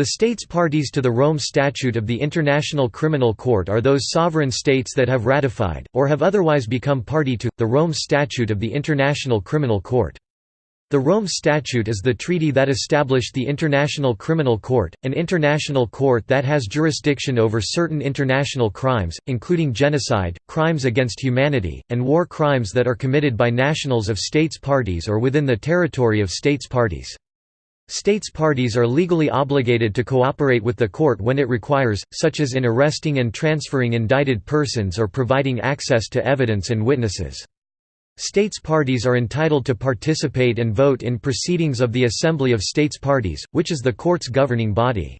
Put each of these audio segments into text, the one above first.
The states parties to the Rome Statute of the International Criminal Court are those sovereign states that have ratified, or have otherwise become party to, the Rome Statute of the International Criminal Court. The Rome Statute is the treaty that established the International Criminal Court, an international court that has jurisdiction over certain international crimes, including genocide, crimes against humanity, and war crimes that are committed by nationals of states parties or within the territory of states parties. States parties are legally obligated to cooperate with the court when it requires, such as in arresting and transferring indicted persons or providing access to evidence and witnesses. States parties are entitled to participate and vote in proceedings of the Assembly of States Parties, which is the court's governing body.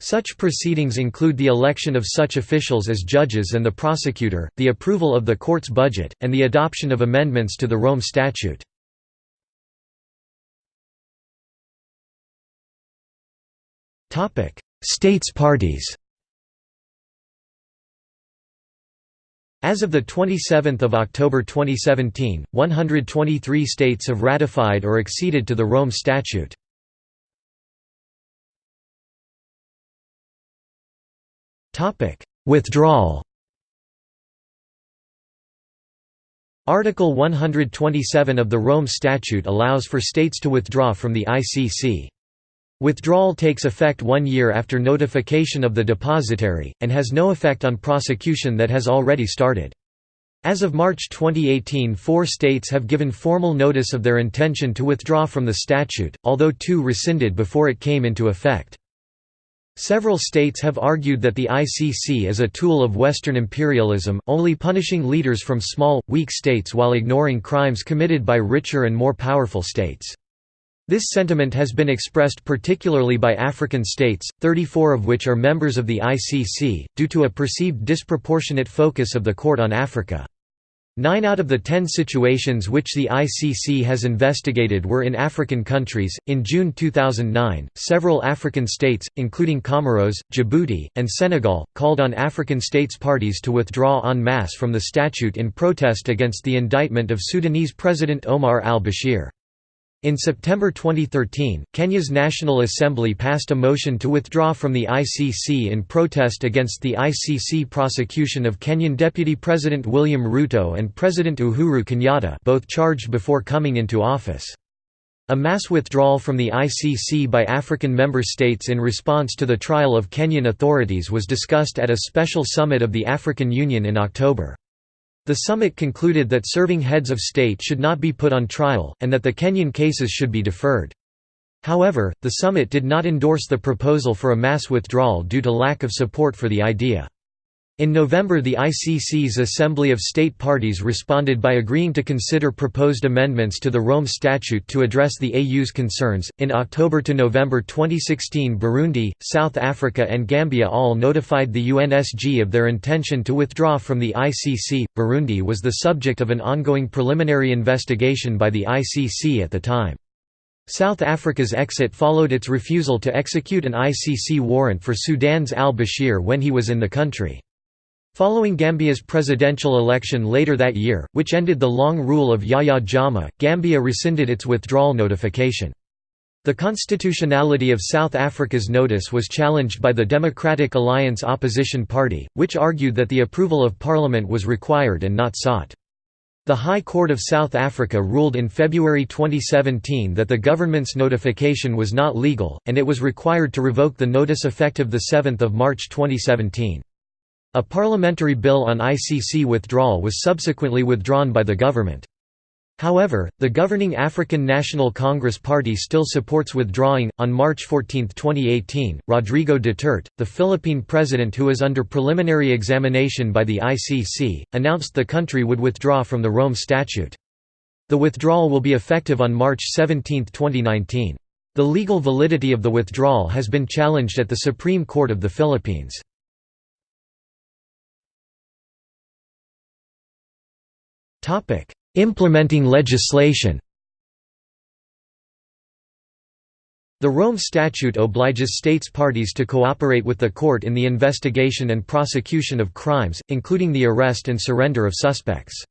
Such proceedings include the election of such officials as judges and the prosecutor, the approval of the court's budget, and the adoption of amendments to the Rome Statute. Topic: States parties. As of the 27th of October 2017, 123 states have ratified or acceded to the Rome Statute. Withdrawal. Article 127 of the Rome Statute allows for states to withdraw from the ICC. Withdrawal takes effect one year after notification of the depositary, and has no effect on prosecution that has already started. As of March 2018 four states have given formal notice of their intention to withdraw from the statute, although two rescinded before it came into effect. Several states have argued that the ICC is a tool of Western imperialism, only punishing leaders from small, weak states while ignoring crimes committed by richer and more powerful states. This sentiment has been expressed particularly by African states, 34 of which are members of the ICC, due to a perceived disproportionate focus of the court on Africa. Nine out of the ten situations which the ICC has investigated were in African countries. In June 2009, several African states, including Comoros, Djibouti, and Senegal, called on African states parties to withdraw en masse from the statute in protest against the indictment of Sudanese President Omar al Bashir. In September 2013, Kenya's National Assembly passed a motion to withdraw from the ICC in protest against the ICC prosecution of Kenyan Deputy President William Ruto and President Uhuru Kenyatta both charged before coming into office. A mass withdrawal from the ICC by African member states in response to the trial of Kenyan authorities was discussed at a special summit of the African Union in October. The summit concluded that serving heads of state should not be put on trial, and that the Kenyan cases should be deferred. However, the summit did not endorse the proposal for a mass withdrawal due to lack of support for the idea. In November the ICC's Assembly of State Parties responded by agreeing to consider proposed amendments to the Rome Statute to address the AU's concerns. In October to November 2016 Burundi, South Africa and Gambia all notified the UNSG of their intention to withdraw from the ICC. Burundi was the subject of an ongoing preliminary investigation by the ICC at the time. South Africa's exit followed its refusal to execute an ICC warrant for Sudan's al-Bashir when he was in the country. Following Gambia's presidential election later that year, which ended the long rule of Yahya Jammeh, Gambia rescinded its withdrawal notification. The constitutionality of South Africa's notice was challenged by the Democratic Alliance opposition party, which argued that the approval of parliament was required and not sought. The High Court of South Africa ruled in February 2017 that the government's notification was not legal, and it was required to revoke the notice effective 7 March 2017. A parliamentary bill on ICC withdrawal was subsequently withdrawn by the government. However, the governing African National Congress Party still supports withdrawing. On March 14, 2018, Rodrigo Duterte, the Philippine president who is under preliminary examination by the ICC, announced the country would withdraw from the Rome Statute. The withdrawal will be effective on March 17, 2019. The legal validity of the withdrawal has been challenged at the Supreme Court of the Philippines. Topic: Implementing legislation. The Rome Statute obliges states parties to cooperate with the court in the investigation and prosecution of crimes, including the arrest and surrender of suspects.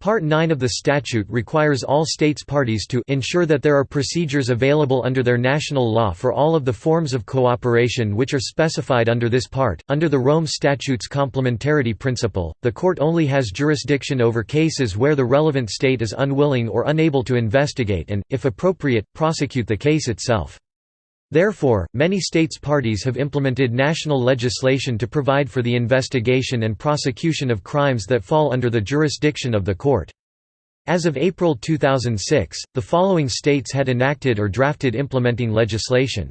Part 9 of the statute requires all states parties to ensure that there are procedures available under their national law for all of the forms of cooperation which are specified under this part. Under the Rome Statute's complementarity principle, the court only has jurisdiction over cases where the relevant state is unwilling or unable to investigate and, if appropriate, prosecute the case itself. Therefore, many states parties have implemented national legislation to provide for the investigation and prosecution of crimes that fall under the jurisdiction of the court. As of April 2006, the following states had enacted or drafted implementing legislation.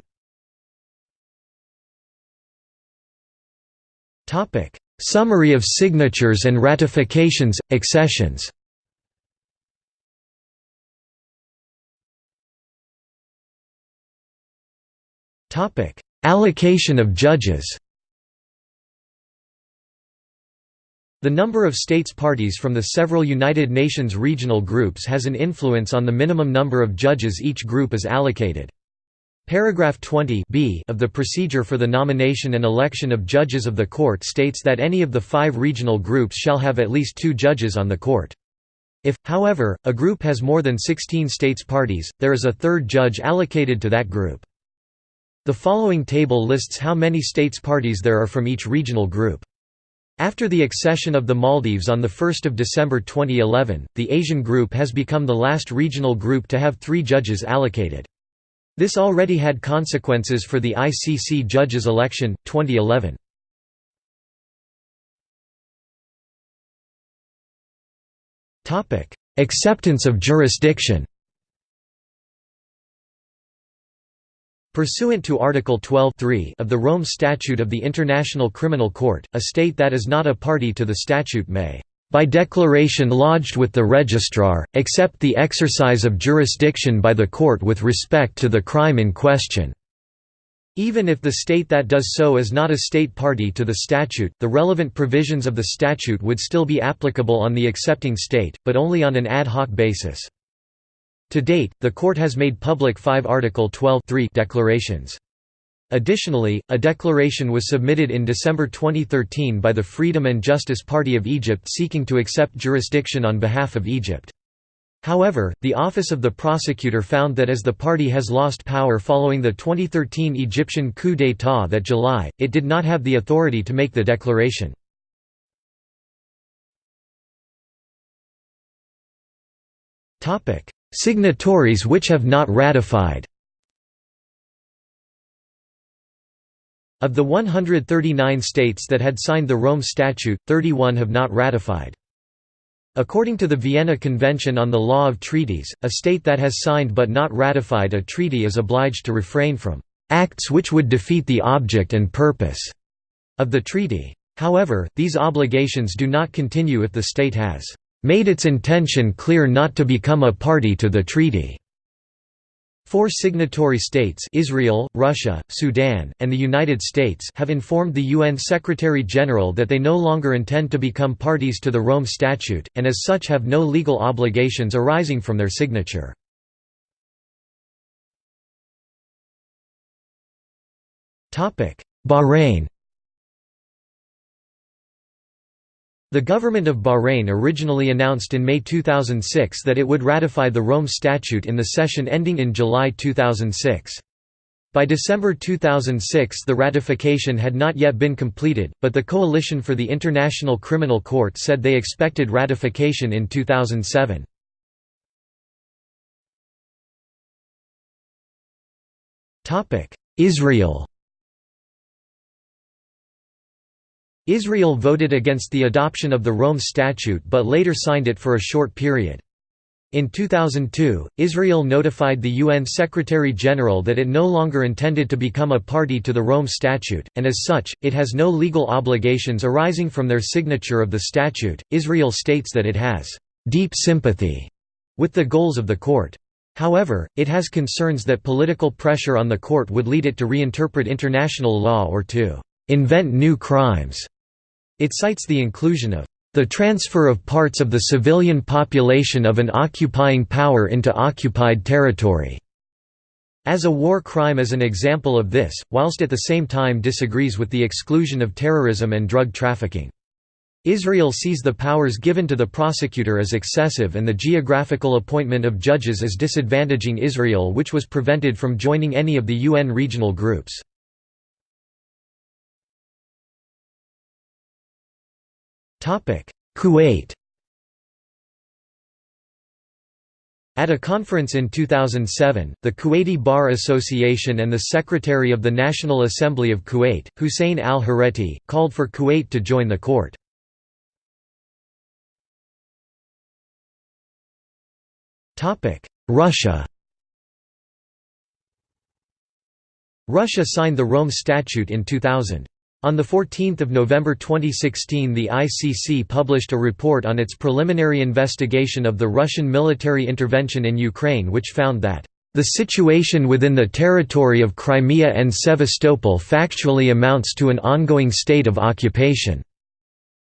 Summary of signatures and ratifications, accessions Allocation of judges The number of states parties from the several United Nations regional groups has an influence on the minimum number of judges each group is allocated. Paragraph 20 b of the procedure for the nomination and election of judges of the court states that any of the five regional groups shall have at least two judges on the court. If, however, a group has more than 16 states parties, there is a third judge allocated to that group. The following table lists how many states parties there are from each regional group. After the accession of the Maldives on 1 December 2011, the Asian group has become the last regional group to have three judges allocated. This already had consequences for the ICC judges election, 2011. Acceptance of jurisdiction Pursuant to Article 12 of the Rome Statute of the International Criminal Court, a state that is not a party to the statute may, "...by declaration lodged with the registrar, accept the exercise of jurisdiction by the court with respect to the crime in question." Even if the state that does so is not a state party to the statute, the relevant provisions of the statute would still be applicable on the accepting state, but only on an ad hoc basis. To date, the court has made public five Article 12 declarations. Additionally, a declaration was submitted in December 2013 by the Freedom and Justice Party of Egypt seeking to accept jurisdiction on behalf of Egypt. However, the Office of the Prosecutor found that as the party has lost power following the 2013 Egyptian coup d'état that July, it did not have the authority to make the declaration. Signatories which have not ratified Of the 139 states that had signed the Rome Statute, 31 have not ratified. According to the Vienna Convention on the Law of Treaties, a state that has signed but not ratified a treaty is obliged to refrain from acts which would defeat the object and purpose of the treaty. However, these obligations do not continue if the state has made its intention clear not to become a party to the treaty. Four signatory states Israel, Russia, Sudan, and the United States have informed the UN Secretary-General that they no longer intend to become parties to the Rome Statute, and as such have no legal obligations arising from their signature. Bahrain The government of Bahrain originally announced in May 2006 that it would ratify the Rome Statute in the session ending in July 2006. By December 2006 the ratification had not yet been completed, but the Coalition for the International Criminal Court said they expected ratification in 2007. Israel Israel voted against the adoption of the Rome Statute but later signed it for a short period. In 2002, Israel notified the UN Secretary-General that it no longer intended to become a party to the Rome Statute, and as such, it has no legal obligations arising from their signature of the statute. Israel states that it has deep sympathy with the goals of the court. However, it has concerns that political pressure on the court would lead it to reinterpret international law or to invent new crimes. It cites the inclusion of the transfer of parts of the civilian population of an occupying power into occupied territory as a war crime as an example of this, whilst at the same time disagrees with the exclusion of terrorism and drug trafficking. Israel sees the powers given to the prosecutor as excessive and the geographical appointment of judges as disadvantaging Israel which was prevented from joining any of the UN regional groups. Kuwait At a conference in 2007, the Kuwaiti Bar Association and the Secretary of the National Assembly of Kuwait, Hussein al-Hareti, called for Kuwait to join the court. Russia Russia signed the Rome Statute in 2000. On 14 November 2016 the ICC published a report on its preliminary investigation of the Russian military intervention in Ukraine which found that, "...the situation within the territory of Crimea and Sevastopol factually amounts to an ongoing state of occupation,"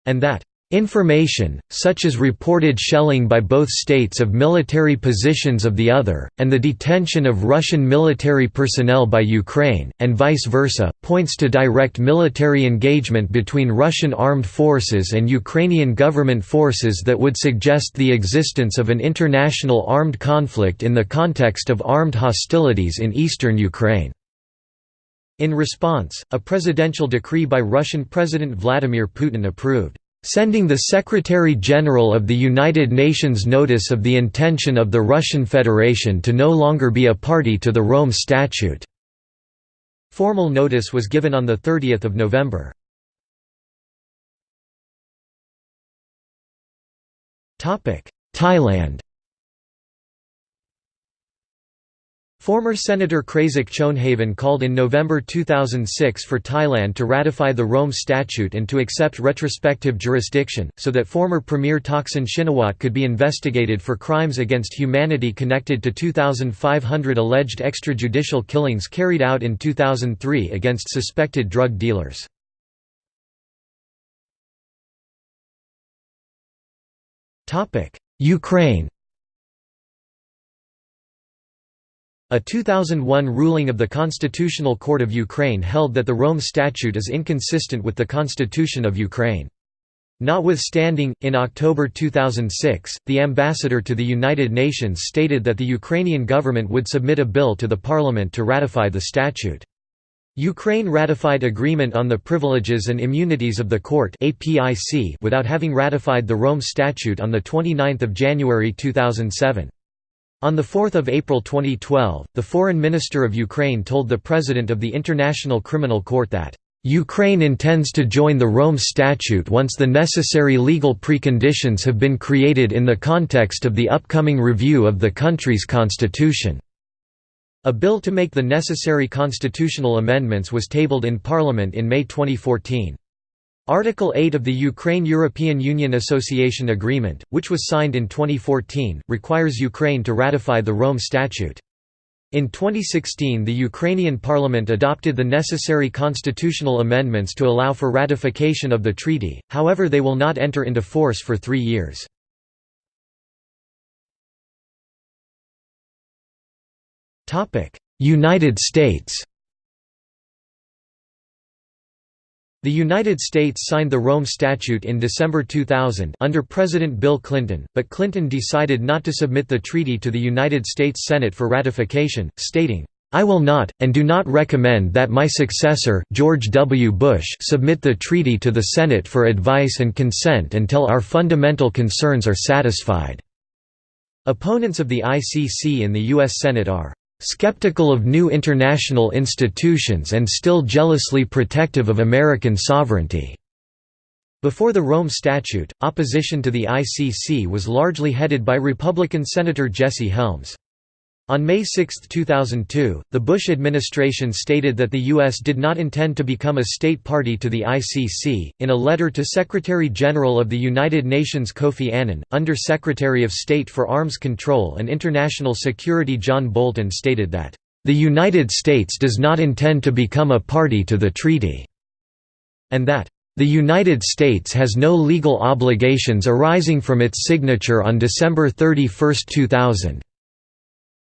and that, Information, such as reported shelling by both states of military positions of the other, and the detention of Russian military personnel by Ukraine, and vice versa, points to direct military engagement between Russian armed forces and Ukrainian government forces that would suggest the existence of an international armed conflict in the context of armed hostilities in eastern Ukraine. In response, a presidential decree by Russian President Vladimir Putin approved sending the Secretary-General of the United Nations notice of the intention of the Russian Federation to no longer be a party to the Rome Statute. Formal notice was given on 30 November. Thailand Former Senator Kraisak Choonhavan called in November 2006 for Thailand to ratify the Rome Statute and to accept retrospective jurisdiction, so that former Premier Thaksin Shinawatra could be investigated for crimes against humanity connected to 2,500 alleged extrajudicial killings carried out in 2003 against suspected drug dealers. Ukraine A 2001 ruling of the Constitutional Court of Ukraine held that the Rome Statute is inconsistent with the Constitution of Ukraine. Notwithstanding, in October 2006, the ambassador to the United Nations stated that the Ukrainian government would submit a bill to the parliament to ratify the statute. Ukraine ratified Agreement on the Privileges and Immunities of the Court without having ratified the Rome Statute on 29 January 2007. On 4 April 2012, the Foreign Minister of Ukraine told the President of the International Criminal Court that, "...Ukraine intends to join the Rome Statute once the necessary legal preconditions have been created in the context of the upcoming review of the country's constitution." A bill to make the necessary constitutional amendments was tabled in Parliament in May 2014. Article 8 of the Ukraine-European Union Association Agreement, which was signed in 2014, requires Ukraine to ratify the Rome Statute. In 2016 the Ukrainian parliament adopted the necessary constitutional amendments to allow for ratification of the treaty, however they will not enter into force for three years. United States The United States signed the Rome Statute in December 2000 under President Bill Clinton, but Clinton decided not to submit the treaty to the United States Senate for ratification, stating, I will not, and do not recommend that my successor, George W. Bush submit the treaty to the Senate for advice and consent until our fundamental concerns are satisfied." Opponents of the ICC in the U.S. Senate are skeptical of new international institutions and still jealously protective of American sovereignty." Before the Rome Statute, opposition to the ICC was largely headed by Republican Senator Jesse Helms. On May 6, 2002, the Bush administration stated that the U.S. did not intend to become a state party to the ICC. In a letter to Secretary General of the United Nations Kofi Annan, Under Secretary of State for Arms Control and International Security John Bolton stated that, The United States does not intend to become a party to the treaty, and that, the United States has no legal obligations arising from its signature on December 31, 2000.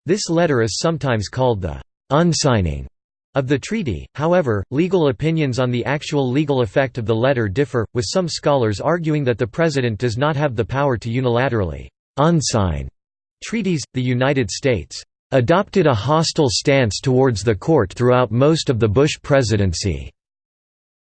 This letter is sometimes called the «unsigning» Of the treaty, however, legal opinions on the actual legal effect of the letter differ, with some scholars arguing that the President does not have the power to unilaterally unsign treaties. The United States adopted a hostile stance towards the court throughout most of the Bush presidency.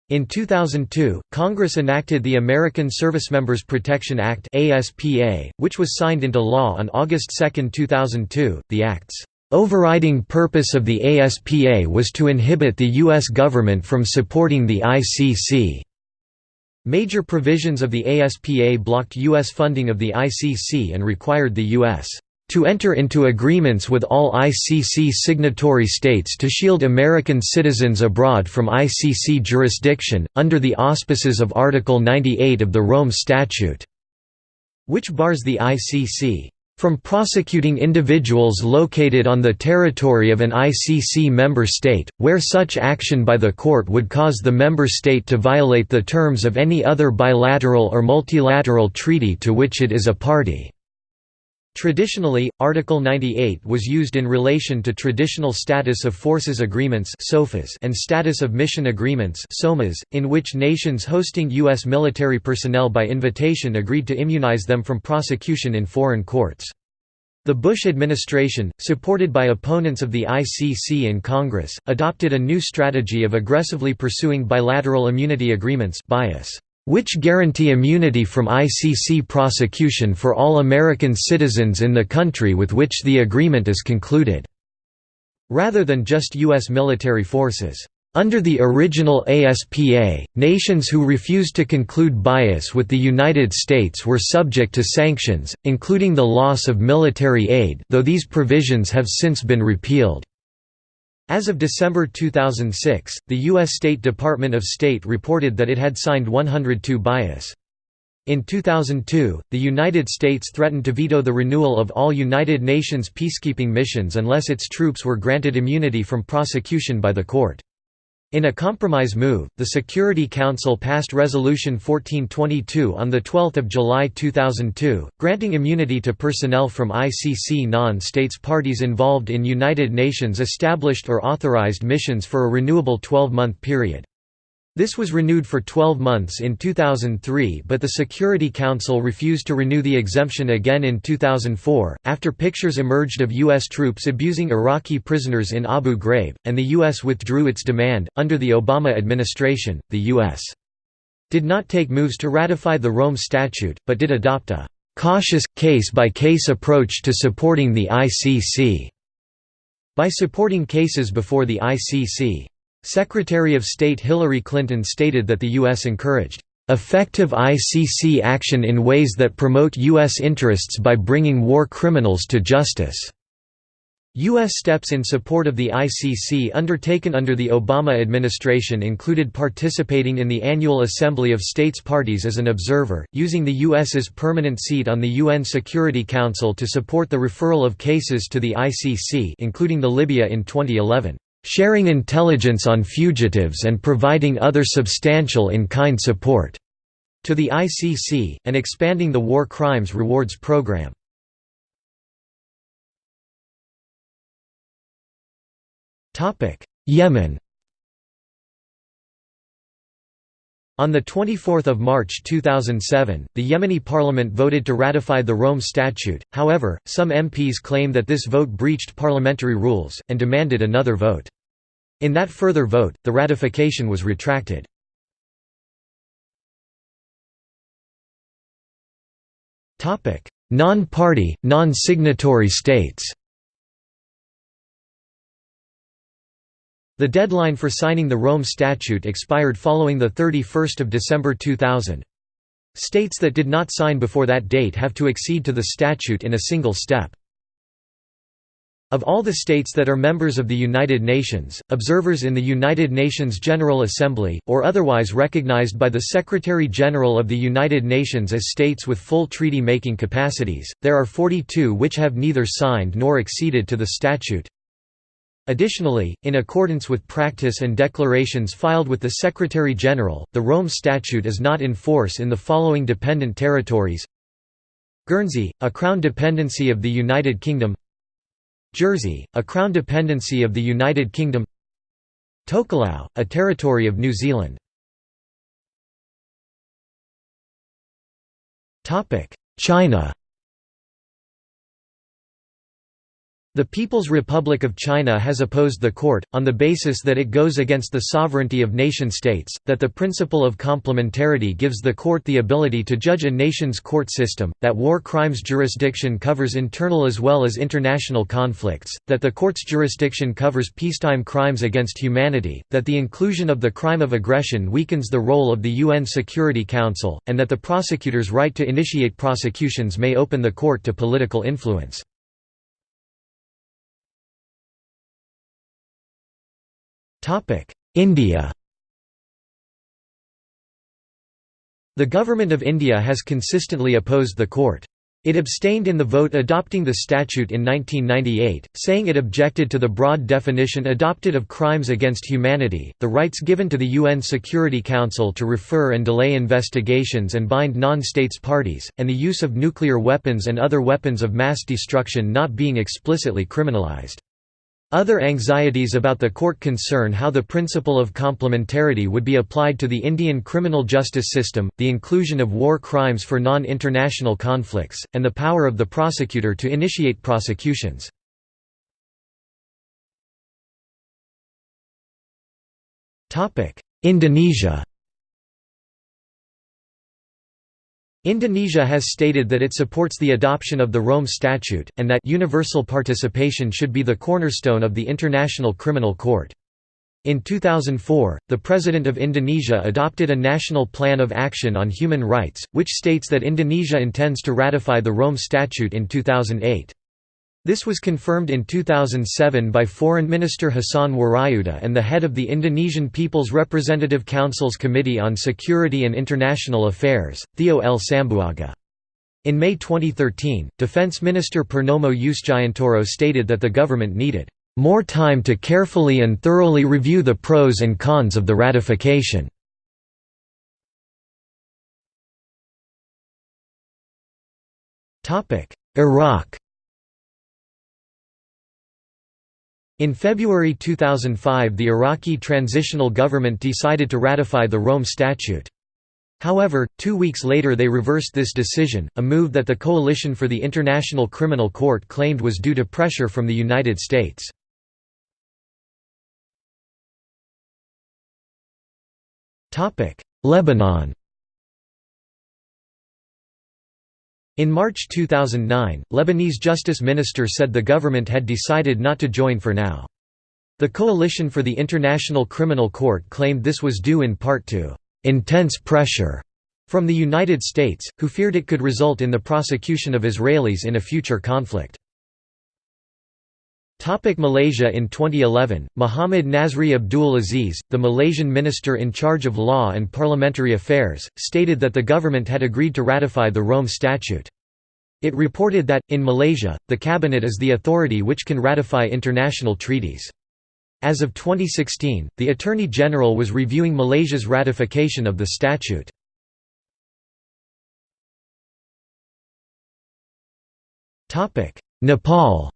In 2002, Congress enacted the American Servicemembers Protection Act (ASPA), which was signed into law on August 2, 2002. The act's overriding purpose of the ASPA was to inhibit the U.S. government from supporting the ICC. Major provisions of the ASPA blocked U.S. funding of the ICC and required the U.S. to enter into agreements with all ICC signatory states to shield American citizens abroad from ICC jurisdiction, under the auspices of Article 98 of the Rome Statute, which bars the ICC from prosecuting individuals located on the territory of an ICC member state, where such action by the court would cause the member state to violate the terms of any other bilateral or multilateral treaty to which it is a party. Traditionally, Article 98 was used in relation to traditional status of forces agreements and status of mission agreements in which nations hosting U.S. military personnel by invitation agreed to immunize them from prosecution in foreign courts. The Bush administration, supported by opponents of the ICC in Congress, adopted a new strategy of aggressively pursuing bilateral immunity agreements BIAs which guarantee immunity from ICC prosecution for all American citizens in the country with which the agreement is concluded", rather than just U.S. military forces. Under the original ASPA, nations who refused to conclude BIAs with the United States were subject to sanctions, including the loss of military aid though these provisions have since been repealed. As of December 2006, the U.S. State Department of State reported that it had signed 102 BIAs. In 2002, the United States threatened to veto the renewal of all United Nations peacekeeping missions unless its troops were granted immunity from prosecution by the court. In a compromise move, the Security Council passed Resolution 1422 on 12 July 2002, granting immunity to personnel from ICC non-states parties involved in United Nations established or authorized missions for a renewable 12-month period. This was renewed for 12 months in 2003 but the Security Council refused to renew the exemption again in 2004, after pictures emerged of U.S. troops abusing Iraqi prisoners in Abu Ghraib, and the U.S. withdrew its demand. Under the Obama administration, the U.S. did not take moves to ratify the Rome Statute, but did adopt a cautious, case-by-case -case approach to supporting the ICC. By supporting cases before the ICC, Secretary of State Hillary Clinton stated that the U.S. encouraged effective ICC action in ways that promote U.S. interests by bringing war criminals to justice. U.S. steps in support of the ICC undertaken under the Obama administration included participating in the annual Assembly of States Parties as an observer, using the U.S.'s permanent seat on the UN Security Council to support the referral of cases to the ICC including the Libya in 2011 sharing intelligence on fugitives and providing other substantial in-kind support to the ICC, and expanding the War Crimes Rewards Program. Yemen On 24 March 2007, the Yemeni parliament voted to ratify the Rome Statute, however, some MPs claim that this vote breached parliamentary rules, and demanded another vote. In that further vote, the ratification was retracted. Non-party, non-signatory states The deadline for signing the Rome Statute expired following 31 December 2000. States that did not sign before that date have to accede to the statute in a single step. Of all the states that are members of the United Nations, observers in the United Nations General Assembly, or otherwise recognized by the Secretary-General of the United Nations as states with full treaty-making capacities, there are 42 which have neither signed nor acceded to the statute. Additionally, in accordance with practice and declarations filed with the Secretary-General, the Rome Statute is not in force in the following dependent territories Guernsey, a Crown dependency of the United Kingdom Jersey, a Crown dependency of the United Kingdom Tokelau, a territory of New Zealand. China The People's Republic of China has opposed the court, on the basis that it goes against the sovereignty of nation-states, that the principle of complementarity gives the court the ability to judge a nation's court system, that war crimes jurisdiction covers internal as well as international conflicts, that the court's jurisdiction covers peacetime crimes against humanity, that the inclusion of the crime of aggression weakens the role of the UN Security Council, and that the prosecutor's right to initiate prosecutions may open the court to political influence. India The Government of India has consistently opposed the court. It abstained in the vote adopting the statute in 1998, saying it objected to the broad definition adopted of crimes against humanity, the rights given to the UN Security Council to refer and delay investigations and bind non-states parties, and the use of nuclear weapons and other weapons of mass destruction not being explicitly criminalized. Other anxieties about the court concern how the principle of complementarity would be applied to the Indian criminal justice system, the inclusion of war crimes for non-international conflicts, and the power of the prosecutor to initiate prosecutions. Indonesia Indonesia has stated that it supports the adoption of the Rome Statute, and that universal participation should be the cornerstone of the International Criminal Court. In 2004, the President of Indonesia adopted a National Plan of Action on Human Rights, which states that Indonesia intends to ratify the Rome Statute in 2008. This was confirmed in 2007 by Foreign Minister Hassan Wirajuda and the head of the Indonesian People's Representative Council's Committee on Security and International Affairs, Theo L. Sambuaga. In May 2013, Defense Minister Purnomo Yusgiantoro stated that the government needed more time to carefully and thoroughly review the pros and cons of the ratification. Iraq In February 2005 the Iraqi transitional government decided to ratify the Rome Statute. However, two weeks later they reversed this decision, a move that the Coalition for the International Criminal Court claimed was due to pressure from the United States. Lebanon In March 2009, Lebanese Justice Minister said the government had decided not to join for now. The Coalition for the International Criminal Court claimed this was due in part to «intense pressure» from the United States, who feared it could result in the prosecution of Israelis in a future conflict. Topic Malaysia In 2011, Muhammad Nazri Abdul Aziz, the Malaysian minister in charge of law and parliamentary affairs, stated that the government had agreed to ratify the Rome Statute. It reported that, in Malaysia, the cabinet is the authority which can ratify international treaties. As of 2016, the Attorney General was reviewing Malaysia's ratification of the statute. Nepal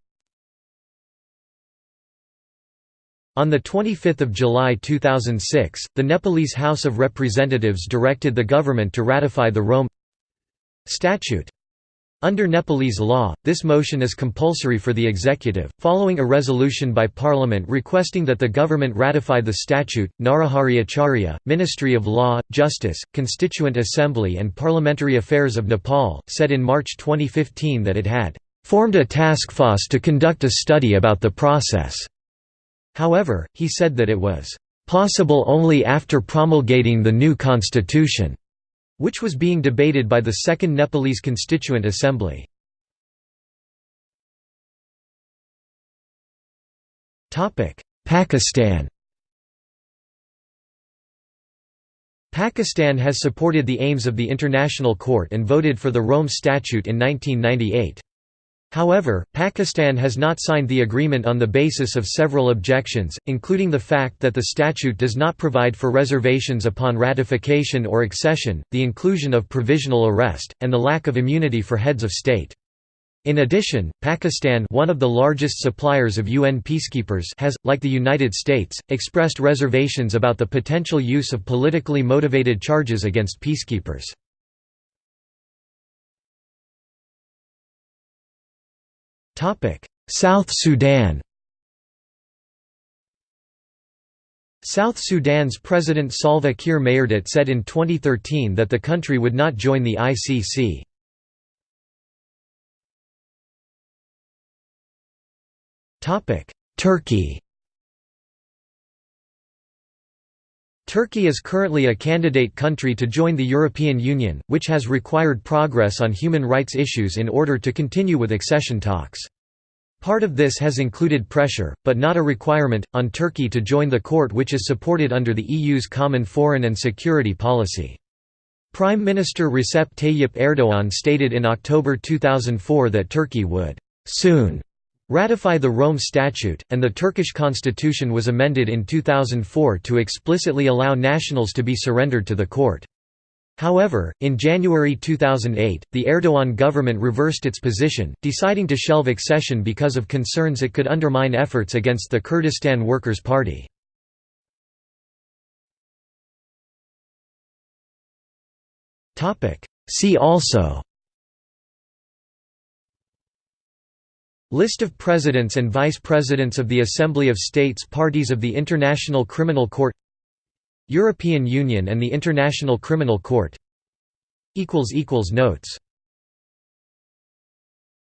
On 25 July 2006, the Nepalese House of Representatives directed the government to ratify the Rome Statute. Under Nepalese law, this motion is compulsory for the executive. Following a resolution by Parliament requesting that the government ratify the statute, Narahari Acharya, Ministry of Law, Justice, Constituent Assembly and Parliamentary Affairs of Nepal, said in March 2015 that it had formed a task force to conduct a study about the process. However, he said that it was possible only after promulgating the new constitution, which was being debated by the Second Nepalese Constituent Assembly. Pakistan Pakistan has supported the aims of the International Court and voted for the Rome Statute in 1998. However, Pakistan has not signed the agreement on the basis of several objections, including the fact that the statute does not provide for reservations upon ratification or accession, the inclusion of provisional arrest, and the lack of immunity for heads of state. In addition, Pakistan one of the largest suppliers of UN peacekeepers has, like the United States, expressed reservations about the potential use of politically motivated charges against peacekeepers. South Sudan South Sudan's President Salva Kiir Mayardit said in 2013 that the country would not join the ICC. Turkey Turkey is currently a candidate country to join the European Union, which has required progress on human rights issues in order to continue with accession talks. Part of this has included pressure, but not a requirement, on Turkey to join the court which is supported under the EU's common foreign and security policy. Prime Minister Recep Tayyip Erdogan stated in October 2004 that Turkey would soon ratify the Rome Statute, and the Turkish constitution was amended in 2004 to explicitly allow nationals to be surrendered to the court. However, in January 2008, the Erdogan government reversed its position, deciding to shelve accession because of concerns it could undermine efforts against the Kurdistan Workers' Party. See also List of Presidents and Vice Presidents of the Assembly of States Parties of the International Criminal Court European Union and the International Criminal Court Notes